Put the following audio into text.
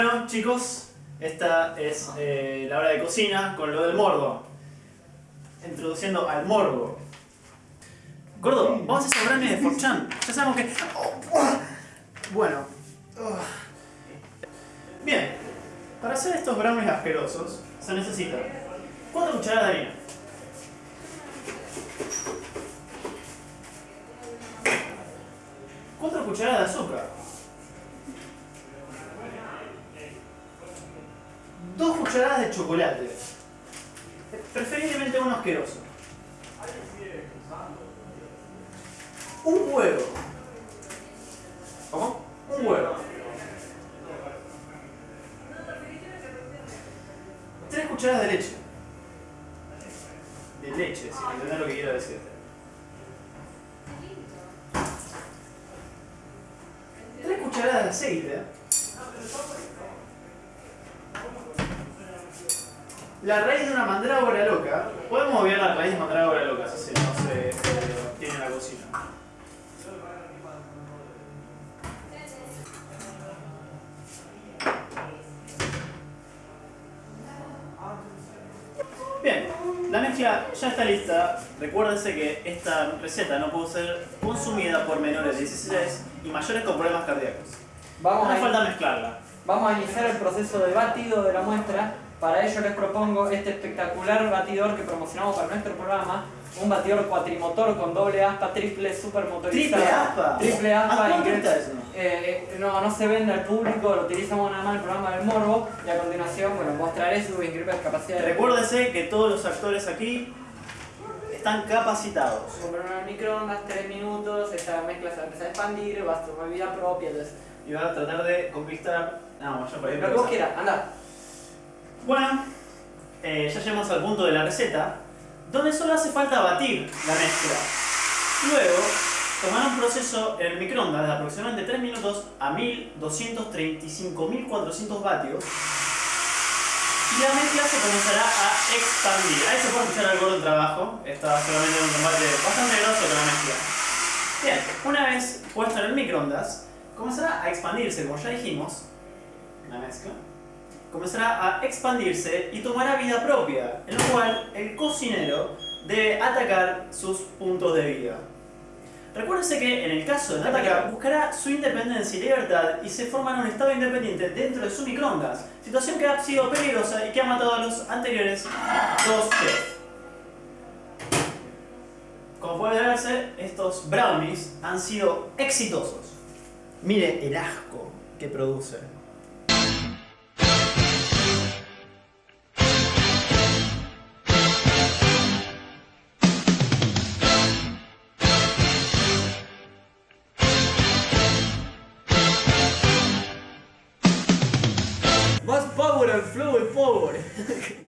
Bueno, chicos, esta es eh, la hora de cocina con lo del morbo. Introduciendo al morbo. Gordo, vamos a hacer brownies de Forchan. Ya sabemos que... Bueno. Bien. Para hacer estos brownies asquerosos se necesita 4 cucharadas de harina. Cuatro cucharadas de azúcar. Dos cucharadas de chocolate. Preferiblemente uno asqueroso. Un huevo. ¿Cómo? Un huevo. Tres cucharadas de leche. De leche, si entendés lo que quiero decir. Tres cucharadas de aceite. La raíz de una mandrágora loca. Podemos obviar la raíz de mandrágora loca, si no se eh, tiene en la cocina. Bien, la mezcla ya está lista. Recuérdense que esta receta no puede ser consumida por menores de 16 y mayores con problemas cardíacos. Vamos no a, falta mezclarla. vamos a iniciar el proceso de batido de la muestra. Para ello les propongo este espectacular batidor que promocionamos para nuestro programa. Un batidor cuatrimotor con doble aspa, triple super motorizado. ¿Triple aspa? Triple aspa. ¿A está eso? Eh, eh, no, no se vende al público, lo utilizamos nada más en el programa del Morbo y a continuación, bueno, mostraré sus increíbles capacidades. Recuérdense que todos los actores aquí están capacitados. Comprar unas microondas, 3 minutos, esta mezcla se va a empezar a expandir, va a tomar vida propia, entonces... Y van a tratar de conquistar... No, yo por ahí Lo que vos quieras, anda. Bueno, eh, ya llegamos al punto de la receta, donde solo hace falta batir la mezcla. Luego, tomar un proceso en el microondas de aproximadamente 3 minutos a 1235.400 vatios y la mezcla se comenzará a expandir. Ahí se puede escuchar algo del trabajo, está solamente en un combate bastante grosso con la mezcla. Bien, una vez puesto en el microondas, comenzará a expandirse, como ya dijimos, la mezcla comenzará a expandirse y tomará vida propia, en lo cual el cocinero debe atacar sus puntos de vida. Recuérdense que en el caso de no atacar, buscará su independencia y libertad y se formará un estado independiente dentro de su microondas, situación que ha sido peligrosa y que ha matado a los anteriores dos chefs. Como puede verse, estos brownies han sido exitosos. Mire el asco que produce. Flow and power.